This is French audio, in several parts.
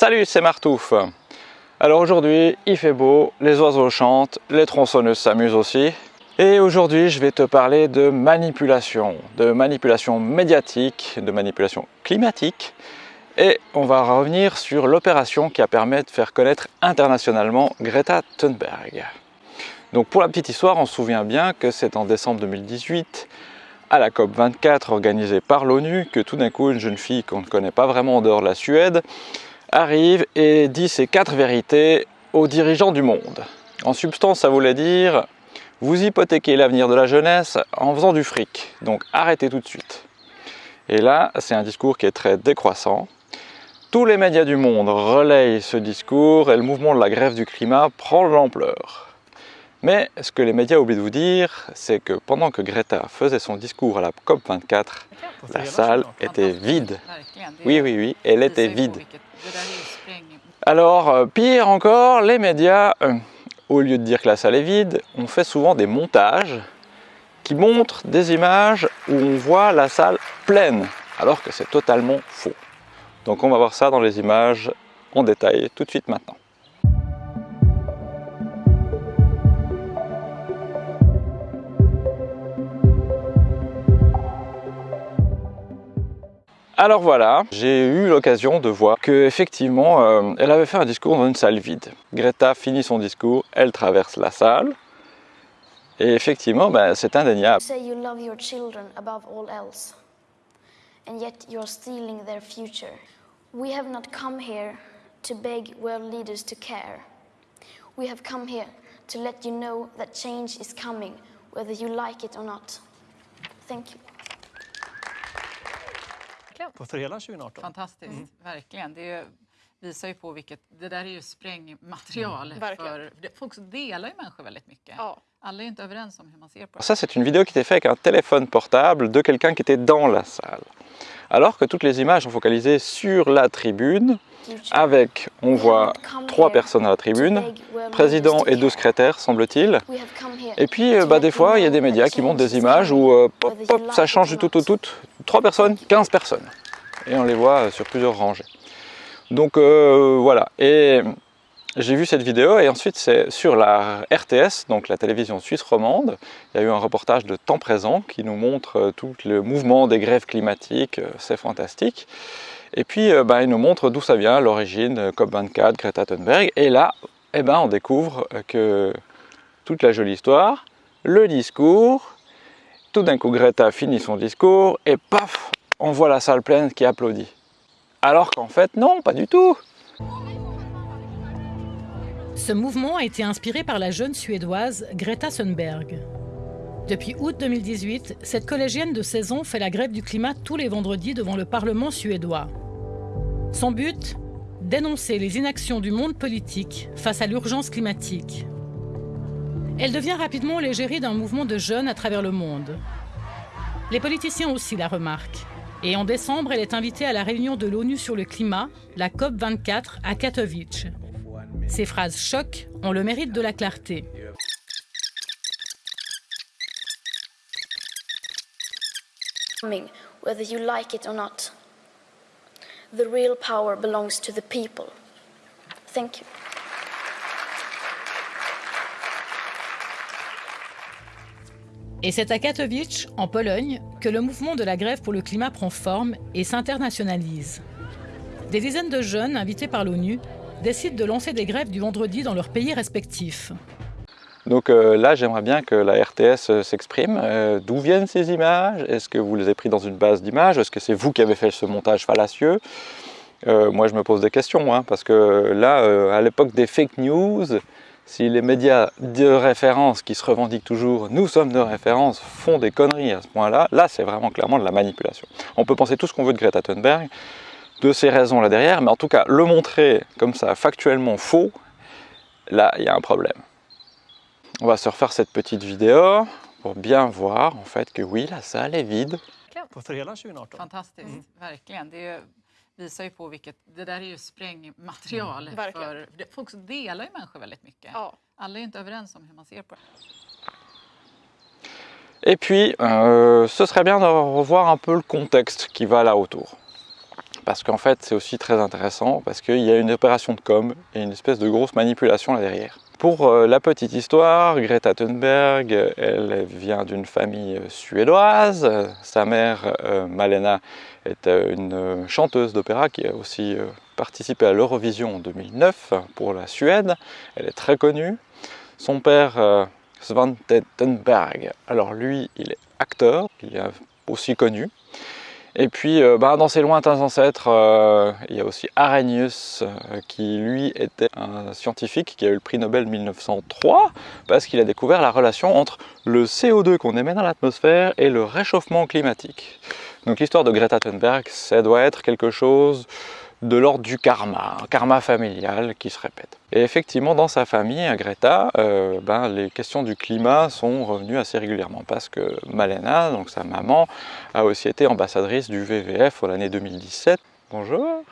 Salut, c'est Martouf. Alors aujourd'hui, il fait beau, les oiseaux chantent, les tronçonneuses s'amusent aussi. Et aujourd'hui, je vais te parler de manipulation, de manipulation médiatique, de manipulation climatique. Et on va revenir sur l'opération qui a permis de faire connaître internationalement Greta Thunberg. Donc pour la petite histoire, on se souvient bien que c'est en décembre 2018, à la COP24 organisée par l'ONU, que tout d'un coup une jeune fille qu'on ne connaît pas vraiment en dehors de la Suède arrive et dit ces quatre vérités aux dirigeants du monde. En substance, ça voulait dire vous hypothéquez l'avenir de la jeunesse en faisant du fric, donc arrêtez tout de suite. Et là, c'est un discours qui est très décroissant. Tous les médias du monde relayent ce discours et le mouvement de la grève du climat prend l'ampleur. Mais ce que les médias oublient de vous dire, c'est que pendant que Greta faisait son discours à la COP24, la salle était vide. Oui, oui, oui, elle était vide. Alors, euh, pire encore, les médias, euh, au lieu de dire que la salle est vide, on fait souvent des montages qui montrent des images où on voit la salle pleine, alors que c'est totalement faux. Donc on va voir ça dans les images en détail tout de suite maintenant. Alors voilà, j'ai eu l'occasion de voir qu'effectivement, euh, elle avait fait un discours dans une salle vide. Greta finit son discours, elle traverse la salle, et effectivement, ben, c'est indéniable. and yet you're stealing their future. We have not come here to beg world leaders to care. We have come here to let you know that change is coming, whether you like it or not. Thank you. På för hela 2018. Fantastiskt, verkligen. Det visar ju på vilket... Det där är ju sprängmaterial. verkligen. för, det- folk delar ju människor väldigt mycket. Ja. Alla är inte överens om hur man ser på det. Ça, c'est une vidéo qui était faite avec un téléphone portable de quelqu'un qui était dans la salle. Alors que toutes les images sont focalisées sur la tribune, avec, on voit trois personnes à la tribune, président et deux secrétaires, semble-t-il. Et puis, euh, bah, des fois, il y a des médias qui montrent des images où, euh, pop, ça change du tout au tout. Trois personnes, 15 personnes. Et on les voit euh, sur plusieurs rangées. Donc voilà. Et j'ai vu cette vidéo et ensuite c'est sur la RTS, donc la télévision suisse romande. Il y a eu un reportage de temps présent qui nous montre euh, tout le mouvement des grèves climatiques. euh, C'est fantastique. Et puis, bah, il nous montre d'où ça vient, l'origine, euh, COP24, Greta Thunberg. Et là, eh ben, on découvre que toute la jolie histoire, le discours, tout d'un coup Greta finit son discours et paf, on voit la salle pleine qui applaudit. Alors qu'en fait, non, pas du tout. Ce mouvement a été inspiré par la jeune Suédoise Greta Thunberg. Depuis août 2018, cette collégienne de 16 ans fait la grève du climat tous les vendredis devant le Parlement suédois. Son but? Dénoncer les inactions du monde politique face à l'urgence climatique. Elle devient rapidement l'égérie d'un mouvement de jeunes à travers le monde. Les politiciens aussi la remarquent. Et en décembre, elle est invitée à la réunion de l'ONU sur le climat, la COP24, à Katowice. Ces phrases choc ont le mérite de la clarté. coming, whether you like it or not. The real power belongs to the people. Thank you. Et c'est à Katowice, en Pologne, que le mouvement de la grève pour le climat prend forme et s'internationalise. Des dizaines de jeunes, invités par l'ONU, décident de lancer des grèves du vendredi dans leurs pays respectifs. Donc euh, là, j'aimerais bien que la RTS euh, s'exprime. Euh, D'où viennent ces images? Est-ce que vous les avez pris dans une base d'images? Est-ce que c'est vous qui avez fait ce montage fallacieux? Moi, je me pose des questions, hein, parce que là, à l'époque des fake news, si les médias de référence qui se revendiquent toujours « nous sommes de référence » font des conneries à ce point-là, là, c'est vraiment clairement de la manipulation. On peut penser tout ce qu'on veut de Greta Thunberg, de ces raisons là derrière, mais en tout cas, le montrer comme ça, factuellement faux, là, il y a un problème. On va se refaire cette petite vidéo pour bien voir en fait que oui, la salle est vide. På för hela 2018. Fantastiskt, verkligen. Det visar ju på vilket... Det där är ju sprängmaterial. för, folk delar ju människor väldigt mycket. Ja. Alla är inte överens om hur man ser på det. Et puis, euh, ce serait bien de revoir un peu le contexte qui va là autour. Parce qu'en fait c'est aussi très intéressant, parce qu'il y a une opération de com et une espèce de grosse manipulation là derrière. Pour euh, la petite histoire, Greta Thunberg, elle vient d'une famille suédoise. Sa mère, euh, Malena, est euh, une chanteuse d'opéra qui a aussi participé à l'Eurovision en 2009 pour la Suède. Elle est très connue. Son père, Svante Thunberg, alors lui, il est acteur, il est aussi connu. Et puis, euh, bah, dans ses lointains ancêtres, euh, il y a aussi Arrhenius, euh, qui lui était un scientifique qui a eu le prix Nobel 1903, parce qu'il a découvert la relation entre le CO2 qu'on émet dans l'atmosphère et le réchauffement climatique. Donc l'histoire de Greta Thunberg, ça doit être quelque chose de l'ordre du karma, un karma familial qui se répète. Et effectivement, dans sa famille, à Greta, euh, ben, les questions du climat sont revenues assez régulièrement parce que Malena, donc sa maman, a aussi été ambassadrice du WWF l'année 2017. Bonjour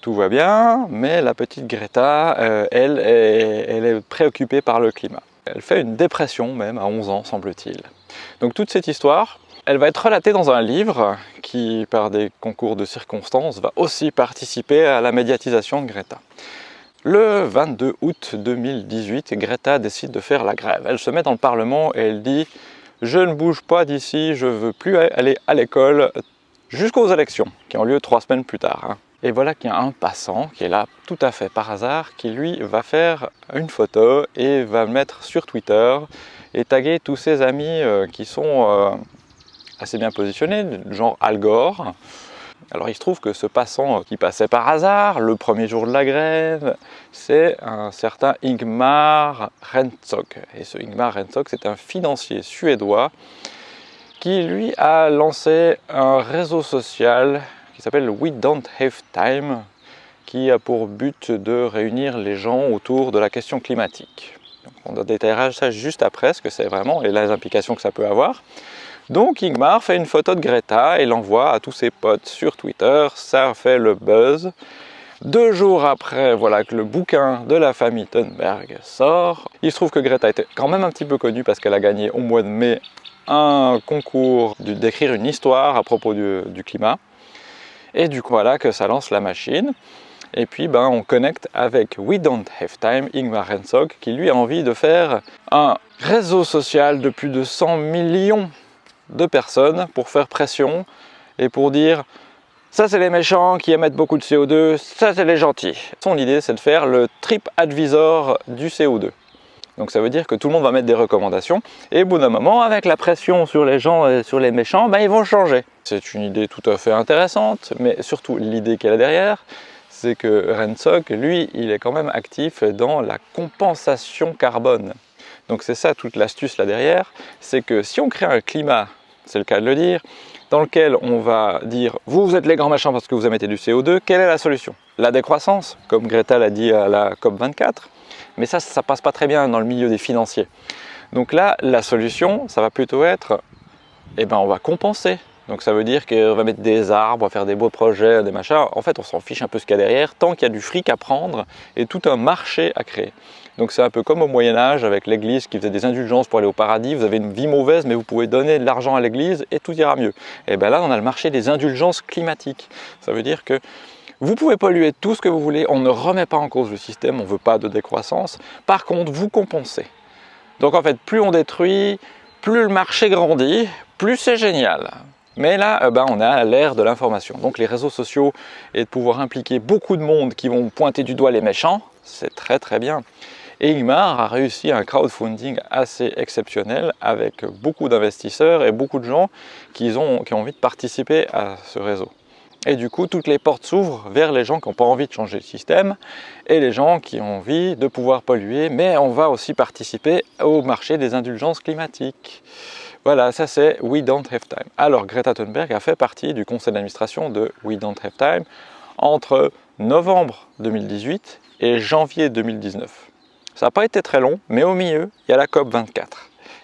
tout va bien, mais la petite Greta, euh, elle, elle est préoccupée par le climat. Elle fait une dépression même à 11 ans, semble-t-il. Donc toute cette histoire, elle va être relatée dans un livre qui, par des concours de circonstances, va aussi participer à la médiatisation de Greta. Le 22 août 2018, Greta décide de faire la grève. Elle se met dans le Parlement et elle dit « Je ne bouge pas d'ici, je veux plus aller à l'école jusqu'aux élections », qui ont lieu trois semaines plus tard. Hein. Et voilà qu'il y a un passant qui est là tout à fait par hasard, qui lui va faire une photo et va mettre sur Twitter et taguer tous ses amis euh, qui sont euh, assez bien positionné, genre Al Gore. Alors il se trouve que ce passant qui passait par hasard le premier jour de la grève, c'est un certain Ingmar Rentzog. Et ce Ingmar Rentzog, c'est un financier suédois qui lui a lancé un réseau social qui s'appelle We Don't Have Time, qui a pour but de réunir les gens autour de la question climatique. on détaillera ça juste après, ce que c'est vraiment et les implications que ça peut avoir. Donc Ingmar fait une photo de Greta et l'envoie à tous ses potes sur Twitter, ça fait le buzz. Deux jours après, voilà que le bouquin de la famille Thunberg sort. Il se trouve que Greta était quand même un petit peu connue parce qu'elle a gagné au mois de mai un concours d'écrire une histoire à propos du, climat. Et du coup, voilà que ça lance la machine. Et puis, ben, on connecte avec We Don't Have Time, Ingmar Rensog, qui lui a envie de faire un réseau social de plus de 100 millions de personnes pour faire pression et pour dire ça c'est les méchants qui émettent beaucoup de CO2, ça c'est les gentils. Son idée c'est de faire le trip advisor du CO2. Donc ça veut dire que tout le monde va mettre des recommandations et au bout d'un moment, avec la pression sur les gens et sur les méchants, ben, ils vont changer. C'est une idée tout à fait intéressante, mais surtout l'idée qu'elle a derrière, c'est que Rensok, lui, il est quand même actif dans la compensation carbone. Donc c'est ça toute l'astuce là derrière, c'est que si on crée un climat c'est le cas de le dire, dans lequel on va dire « vous, vous êtes les grands machins parce que vous émettez du CO2, quelle est la solution ?» La décroissance, comme Greta l'a dit à la COP24, mais ça, ça passe pas très bien dans le milieu des financiers. Donc là, la solution, ça va plutôt être, eh ben, on va compenser. Donc ça veut dire qu'on va mettre des arbres, on va faire des beaux projets, des machins. En fait, on s'en fiche un peu ce qu'il y a derrière, tant qu'il y a du fric à prendre et tout un marché à créer. Donc c'est un peu comme au Moyen-Âge avec l'église qui faisait des indulgences pour aller au paradis. Vous avez une vie mauvaise, mais vous pouvez donner de l'argent à l'église et tout ira mieux. Et bien là, on a le marché des indulgences climatiques. Ça veut dire que vous pouvez polluer tout ce que vous voulez, on ne remet pas en cause le système, on ne veut pas de décroissance. Par contre, vous compensez. Donc en fait, plus on détruit, plus le marché grandit, plus c'est génial. Mais là, euh, ben, on a l'ère de l'information. Donc les réseaux sociaux et de pouvoir impliquer beaucoup de monde qui vont pointer du doigt les méchants, c'est très très bien. Et Ingmar a réussi un crowdfunding assez exceptionnel avec beaucoup d'investisseurs et beaucoup de gens qui ont, qui ont envie de participer à ce réseau. Et du coup, toutes les portes s'ouvrent vers les gens qui n'ont pas envie de changer le système et les gens qui ont envie de pouvoir polluer, mais on va aussi participer au marché des indulgences climatiques. Voilà, ça c'est We Don't Have Time. Alors Greta Thunberg a fait partie du conseil d'administration de We Don't Have Time entre novembre 2018 et janvier 2019. Ça n'a pas été très long, mais au milieu, il y a la COP24.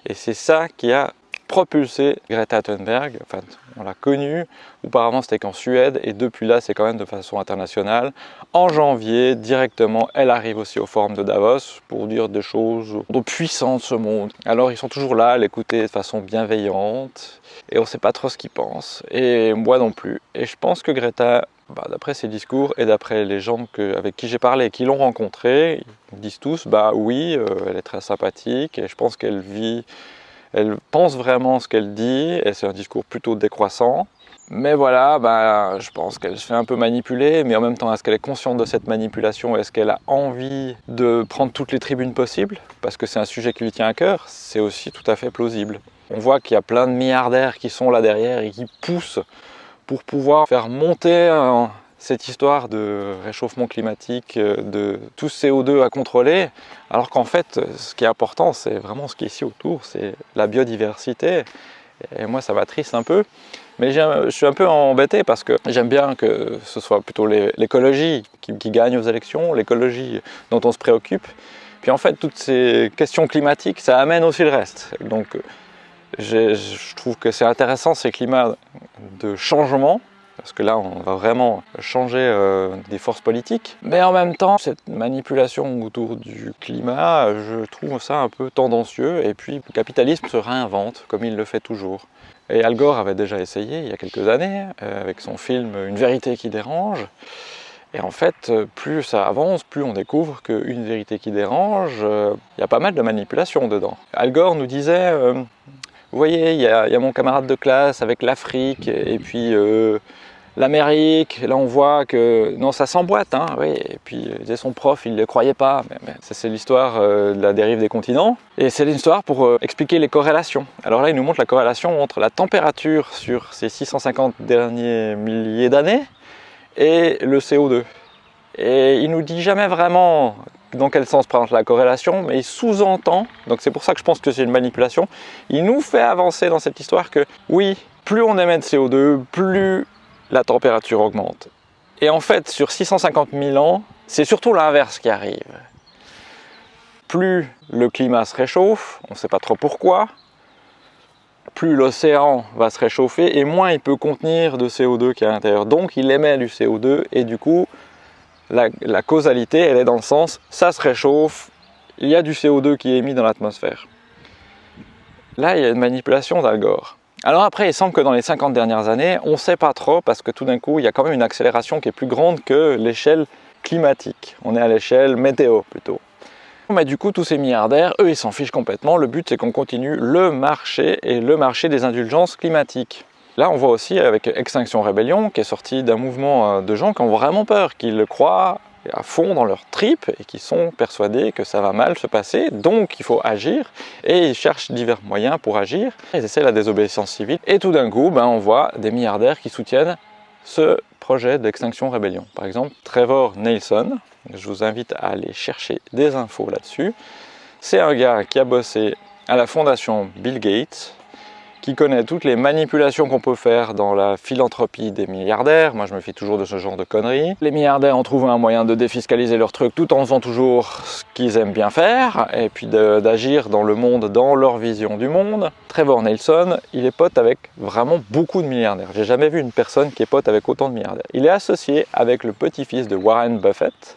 Et c'est ça qui a propulsé Greta Thunberg. Enfin, on l'a connue. Auparavant, c'était qu'en Suède et depuis là, c'est quand même de façon internationale. En janvier, directement, elle arrive aussi au forum de Davos pour dire des choses de puissant de ce monde. Alors, ils sont toujours là à l'écouter de façon bienveillante et on ne sait pas trop ce qu'ils pensent. Et moi non plus. Et je pense que Greta bah, d'après ses discours et d'après les gens avec qui j'ai parlé qui l'ont rencontrée, ils disent tous bah oui, euh, elle est très sympathique et je pense qu'elle vit, elle pense vraiment ce qu'elle dit et c'est un discours plutôt décroissant. Mais voilà, bah, je pense qu'elle se fait un peu manipuler, mais en même temps, est-ce qu'elle est consciente de cette manipulation? Est-ce qu'elle a envie de prendre toutes les tribunes possibles? Parce que c'est un sujet qui lui tient à cœur, c'est aussi tout à fait plausible. On voit qu'il y a plein de milliardaires qui sont là derrière et qui poussent pour pouvoir faire monter cette histoire de réchauffement climatique, euh, de tout CO2 à contrôler, alors qu'en fait, ce qui est important, c'est vraiment ce qui est ici autour, c'est la biodiversité. Et moi, ça m'attriste un peu. Mais je suis un peu embêté parce que j'aime bien que ce soit plutôt l'écologie qui, qui, gagne aux élections, l'écologie dont on se préoccupe. Puis en fait, toutes ces questions climatiques, ça amène aussi le reste. Donc je trouve que c'est intéressant ces climats de changement, parce que là on va vraiment changer euh, des forces politiques. Mais en même temps, cette manipulation autour du climat, je trouve ça un peu tendancieux. Et puis le capitalisme se réinvente, comme il le fait toujours. Et Al Gore avait déjà essayé il y a quelques années, euh, avec son film Une vérité qui dérange. Et en fait, plus ça avance, plus on découvre qu'une vérité qui dérange, euh, il y a pas mal de manipulation dedans. Al Gore nous disait vous voyez, il y, a, mon camarade de classe avec l'Afrique et puis euh, l'Amérique. Là, on voit que non, ça s'emboîte. Hein, oui. Et puis, son prof, il ne le croyait pas. Mais, ça, c'est l'histoire euh, de la dérive des continents. Et c'est l'histoire pour euh, expliquer les corrélations. Alors là, il nous montre la corrélation entre la température sur ces 650 derniers milliers d'années et le CO2. Et il nous dit jamais vraiment dans quel sens prend la corrélation, mais il sous-entend, donc c'est pour ça que je pense que c'est une manipulation, il nous fait avancer dans cette histoire que oui, plus on émet de CO2, plus la température augmente. Et en fait, sur 650 000 ans, c'est surtout l'inverse qui arrive. Plus le climat se réchauffe, on ne sait pas trop pourquoi, plus l'océan va se réchauffer et moins il peut contenir de CO2 qui est à l'intérieur. Donc il émet du CO2 et du coup la, causalité, elle est dans le sens, ça se réchauffe, il y a du CO2 qui est émis dans l'atmosphère. Là, il y a une manipulation d'Al Gore. Alors après, il semble que dans les 50 dernières années, on ne sait pas trop, parce que tout d'un coup, il y a quand même une accélération qui est plus grande que l'échelle climatique. On est à l'échelle météo, plutôt. Mais du coup, tous ces milliardaires, eux, ils s'en fichent complètement. Le but, c'est qu'on continue le marché et le marché des indulgences climatiques. Là, on voit aussi avec Extinction Rébellion, qui est sorti d'un mouvement euh, de gens qui ont vraiment peur, qui le croient à fond dans leur tripes et qui sont persuadés que ça va mal se passer, donc il faut agir, et ils cherchent divers moyens pour agir. Ils essaient la désobéissance civile, et tout d'un coup, ben, on voit des milliardaires qui soutiennent ce projet d'Extinction Rébellion. Par exemple, Trevor Nelson, je vous invite à aller chercher des infos là-dessus. C'est un gars qui a bossé à la fondation Bill Gates, qui connaît toutes les manipulations qu'on peut faire dans la philanthropie des milliardaires. Moi, je me fie toujours de ce genre de conneries. Les milliardaires ont trouvé un moyen de défiscaliser leurs trucs tout en faisant toujours ce qu'ils aiment bien faire et puis d'agir dans le monde, dans leur vision du monde. Trevor Nelson, il est pote avec vraiment beaucoup de milliardaires. J'ai jamais vu une personne qui est pote avec autant de milliardaires. Il est associé avec le petit-fils de Warren Buffett,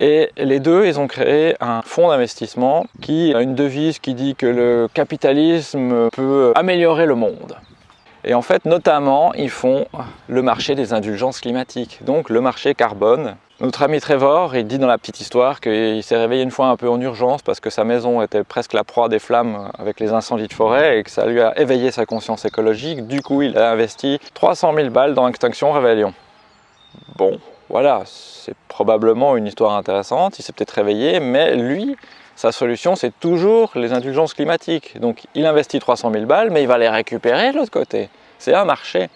et les deux, ils ont créé un fonds d'investissement qui a une devise qui dit que le capitalisme peut améliorer le monde. Et en fait, notamment, ils font le marché des indulgences climatiques, donc le marché carbone. Notre ami Trevor, il dit dans la petite histoire qu'il s'est réveillé une fois un peu en urgence parce que sa maison était presque la proie des flammes avec les incendies de forêt et que ça lui a éveillé sa conscience écologique. Du coup, il a investi 300 000 balles dans Extinction Rebellion. Bon, voilà, c'est probablement une histoire intéressante, il s'est peut-être réveillé, mais lui, sa solution, c'est toujours les indulgences climatiques. Donc il investit 300 000 balles, mais il va les récupérer de l'autre côté. C'est un marché.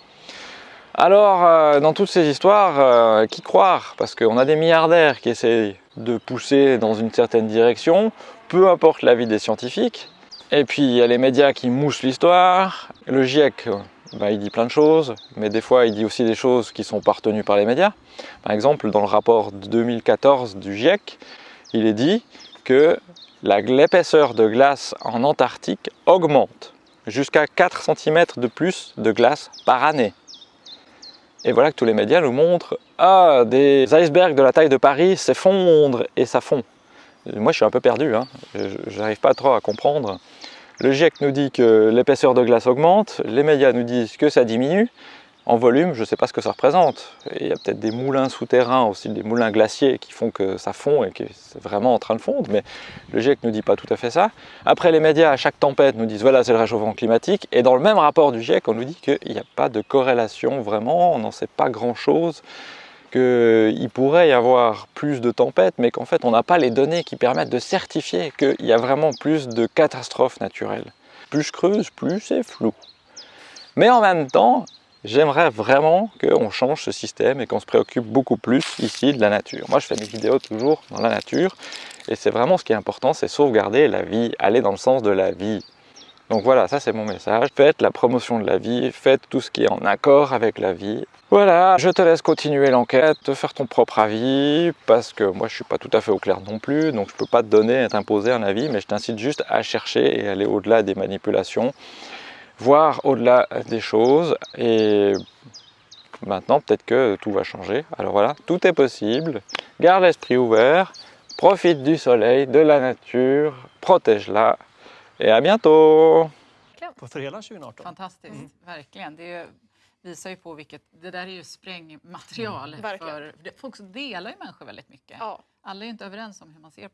Alors, euh, dans toutes ces histoires, euh, qui croire? Parce qu'on a des milliardaires qui essaient de pousser dans une certaine direction, peu importe l'avis des scientifiques. Et puis, il y a les médias qui moussent l'histoire. Le GIEC, bah, il dit plein de choses, mais des fois il dit aussi des choses qui sont partenues par les médias. Par exemple, dans le rapport de 2014 du GIEC, il est dit que l'épaisseur de glace en Antarctique augmente. jusqu'à 4 cm de plus de glace par année. Et voilà que tous les médias nous montrent Ah, des icebergs de la taille de Paris s'effondrent et ça fond. Moi, je suis un peu perdu, hein. je n'arrive pas trop à comprendre. Le GIEC nous dit que l'épaisseur de glace augmente, les médias nous disent que ça diminue. En volume, je ne sais pas ce que ça représente. il y a peut-être des moulins souterrains aussi, des moulins glaciers qui font que ça fond et que c'est vraiment en train de fondre, mais le GIEC ne nous dit pas tout à fait ça. Après, les médias, à chaque tempête, nous disent voilà, c'est le réchauffement climatique. Et dans le même rapport du GIEC, on nous dit qu'il n'y a pas de corrélation vraiment, on n'en sait pas grand-chose, qu'il pourrait y avoir plus de tempêtes, mais qu'en fait, on n'a pas les données qui permettent de certifier qu'il y a vraiment plus de catastrophes naturelles. Plus je creuse, plus c'est flou. Mais en même temps, J'aimerais vraiment qu'on change ce système et qu'on se préoccupe beaucoup plus ici de la nature. Moi, je fais mes vidéos toujours dans la nature et c'est vraiment ce qui est important, c'est sauvegarder la vie, aller dans le sens de la vie. Donc voilà, ça c'est mon message. Faites la promotion de la vie, faites tout ce qui est en accord avec la vie. Voilà, je te laisse continuer l'enquête, te faire ton propre avis, parce que moi je suis pas tout à fait au clair non plus, donc je peux pas te donner, t'imposer un avis, mais je t'incite juste à chercher et aller au-delà des manipulations voir au-delà des choses et maintenant peut-être que tout va changer. Alors voilà, tout est possible, garde l'esprit ouvert, profite du soleil, de la nature, protège-la et à bientôt För hela 2018. Fantastiskt, verkligen. Det visar ju på vilket... Det där är ju sprängmaterial. verkligen. för, folk delar ju människor väldigt mycket. Ja. Alla är ju inte överens om hur man ser på